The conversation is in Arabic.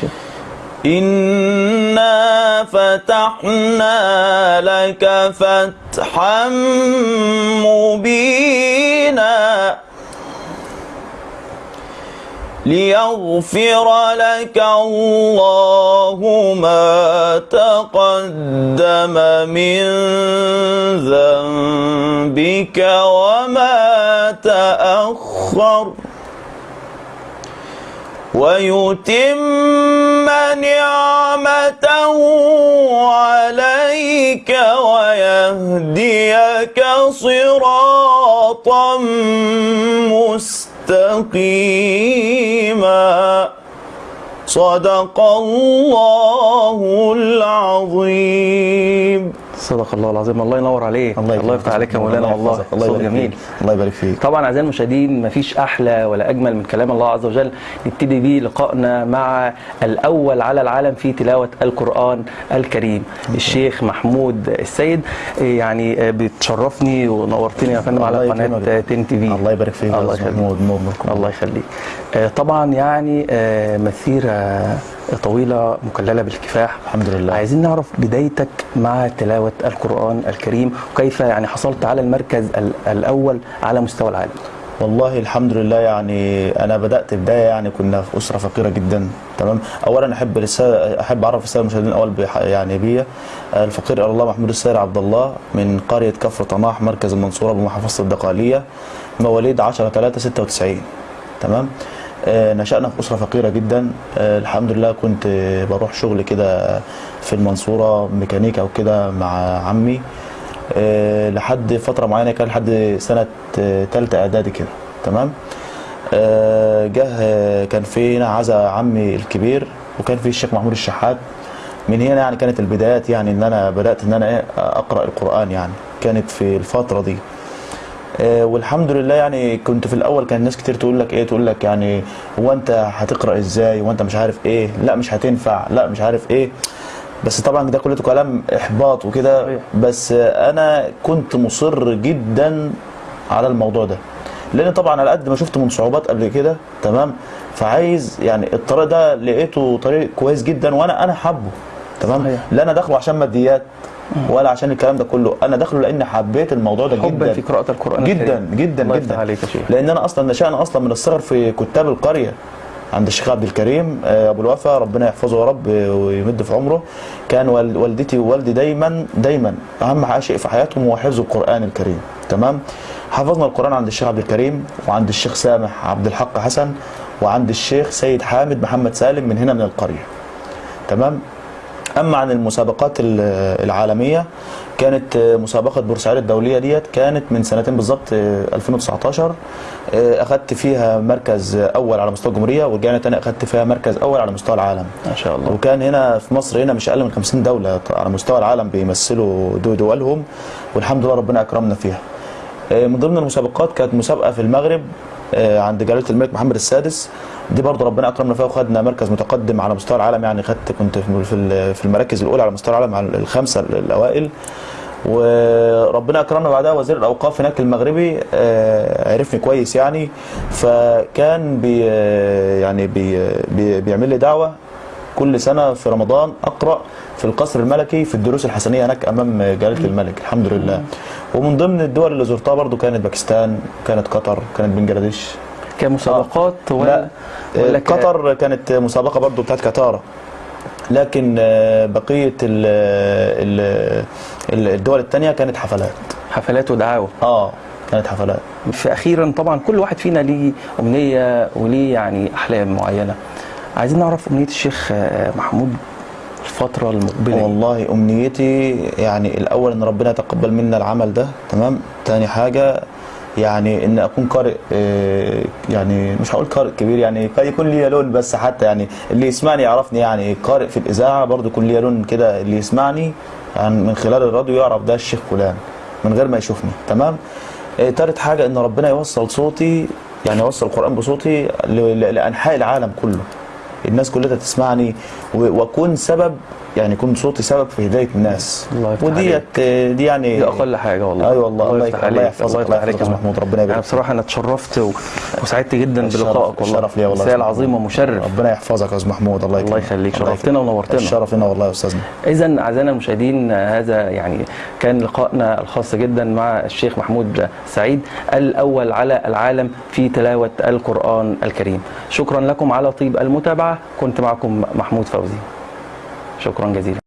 شيخ. إنا فتحنا لك فتحا مبينا ليغفر لك الله ما تقدم من ذنبك وما تأخر ويتم نعمته عليك ويهديك صراطا مستقيما. صدق الله العظيم. صدق الله العظيم. الله ينور عليك. الله, يفتح عليك يا مولانا. والله. الله يبارك جميل. فيك. الله يبارك فيك. طبعا أعزائي المشاهدين مفيش أحلى ولا أجمل من كلام الله عز وجل. نبتدي بيه لقائنا مع الأول على العالم في تلاوة القرآن الكريم. الشيخ محمود السيد يعني بتشرفني ونورتني يا فندم على الله قناة. تن تي في. الله يبارك فيك. يا الله يخليك. الله يخليك. آه، طبعا يعني آه، مسيره طويلة مكللة بالكفاح. الحمد لله. عايزين نعرف بدايتك مع تلاوة القرآن الكريم وكيف يعني حصلت على المركز ال- الأول على مستوى العالم؟ والله الحمد لله يعني أنا بدأت بداية يعني كنا في أسرة فقيرة جدا تمام؟ اولا أحب أحب أعرف الساده المشاهدين الأول يعني بيا الفقير الله محمود السير عبد الله من قرية كفر طناح مركز المنصورة بمحافظة الدقهليه مواليد 10 3 96 تمام؟ نشأنا في أسرة فقيرة جدا. آه، الحمد لله كنت آه، بروح شغل كده في المنصورة ميكانيكا وكده مع عمي. آه، لحد فترة معينة كان لحد سنة آه، تالتة إعدادي كده. تمام؟ آه، جه آه، كان في هنا عزا عمي الكبير وكان في الشيخ محمود الشحات. من هنا يعني كانت البدايات يعني إن أنا بدأت إن أنا إيه أقرأ القرآن يعني. كانت في الفترة دي. آه، والحمد لله يعني كنت في الأول كان ناس كتير تقول لك إيه تقول لك يعني هو أنت هتقرأ إزاي؟ وانت مش عارف إيه؟ لا مش هتنفع لا مش عارف إيه. بس طبعا ده كله كلام إحباط وكده. بس آه، أنا كنت مصر جدا على الموضوع ده. لأن طبعا على قد ما شفت من صعوبات قبل كده تمام؟ فعايز يعني الطريق ده لقيته طريق كويس جدا وأنا أنا حابه تمام. لا أنا داخله عشان ماديات. ولا عشان الكلام ده كله. أنا داخله لأن حبيت الموضوع ده جدا. في قراءة القرآن جدا. جدا جدا. عليك يا شيخ. لأن أنا أصلا نشأنا أصلا من الصغر في كتاب القرية عند الشيخ عبد الكريم آه، أبو الوفا ربنا يحفظه يا رب آه، ويمد في عمره. كان وال- والدتي ووالدي دايما دايما أهم شيء في حياتهم هو حفظ القرآن الكريم. تمام؟ حفظنا القرآن عند الشيخ عبد الكريم وعند الشيخ سامح عبد الحق حسن وعند الشيخ سيد حامد محمد سالم من هنا من القرية. تمام؟ أما عن المسابقات ال- العالمية كانت آه، مسابقة بورسعيد الدولية ديت كانت من سنتين بالظبط آه، 2019 آه، أخذت فيها مركز أول على مستوى الجمهورية ورجعنا تاني أخذت فيها مركز أول على مستوى العالم. ما شاء الله. وكان هنا في مصر هنا مش أقل من 50 دولة على مستوى العالم بيمثلوا دو- دولهم والحمد لله ربنا أكرمنا فيها. آه، من ضمن المسابقات كانت مسابقة في المغرب آه، عند جلالة الملك محمد السادس. دي برضه ربنا أكرمنا فيها وخدنا مركز متقدم على مستوى العالم. يعني خدت كنت في المراكز الأولى على مستوى العالم على الخمسة الأوائل. وربنا أكرمنا بعدها. وزير الأوقاف هناك المغربي آه، عرفني كويس يعني. فكان بي يعني بي بي بيعمل لي دعوة. كل سنة في رمضان أقرأ في القصر الملكي في الدروس الحسنية هناك أمام جلاله الملك الحمد لله. ومن ضمن الدول اللي زرتها برضو كانت باكستان كانت قطر كانت بنجلاديش. كمسابقات لا ولا ولا ك- قطر كانت مسابقة برضو بتاعت كتارا. لكن آه، بقية ال- الدول الثانية كانت حفلات. حفلات ودعاوى. آه كانت حفلات. فاخيرا طبعا كل واحد فينا ليه أمنية وليه يعني أحلام معينة. عايزين نعرف أمنية الشيخ آه، محمود الفترة المقبلة. والله أمنيتي يعني الأول إن ربنا يتقبل منا العمل ده تمام؟ تاني حاجة يعني إن أكون قارئ آه، يعني مش هقول قارئ كبير يعني قد يكون لي لون بس حتى يعني اللي يسمعني يعرفني يعني قارئ في الإذاعة برضو يكون لي لون كده اللي يسمعني يعني من خلال الراديو يعرف ده الشيخ فلان من غير ما يشوفني تمام؟ آه، تالت حاجة إن ربنا يوصل صوتي يعني يوصل القرآن بصوتي لأنحاء العالم كله. الناس كلها تسمعني وأكون سبب يعني يكون صوتي سبب في هداية الناس. الله يفتح وديت آه، دي يعني دي أقل حاجة والله. أيوه والله الله يفتح يك- الله عليك يحفظك الله عليك يا يا محمود ربنا يعني يبارك بصراحة أنا اتشرفت و... وسعدت جدا بلقائك والله. الشرف ليا والله رساله عظيمه محمود. مشرف. ربنا يحفظك يا أستاذ محمود الله الله يكرمك يخليك الله شرفتنا يكرمك. ونورتنا. الشرف لنا والله يا استاذنا إذا أعزائنا المشاهدين هذا يعني كان لقائنا الخاص جدا مع الشيخ محمود سعيد الأول على العالم في تلاوة القرآن الكريم. شكرا لكم على طيب كنت معكم محمود فوزي. شكرا جزيلا.